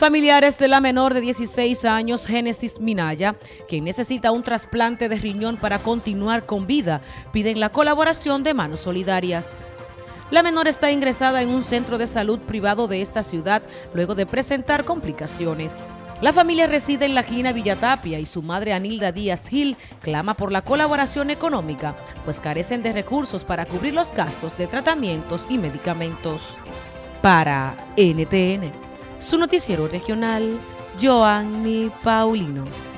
Familiares de la menor de 16 años, Génesis Minaya, quien necesita un trasplante de riñón para continuar con vida, piden la colaboración de manos solidarias. La menor está ingresada en un centro de salud privado de esta ciudad luego de presentar complicaciones. La familia reside en la Quina Villatapia y su madre Anilda Díaz Gil clama por la colaboración económica, pues carecen de recursos para cubrir los gastos de tratamientos y medicamentos. Para NTN su noticiero regional, Joanny Paulino.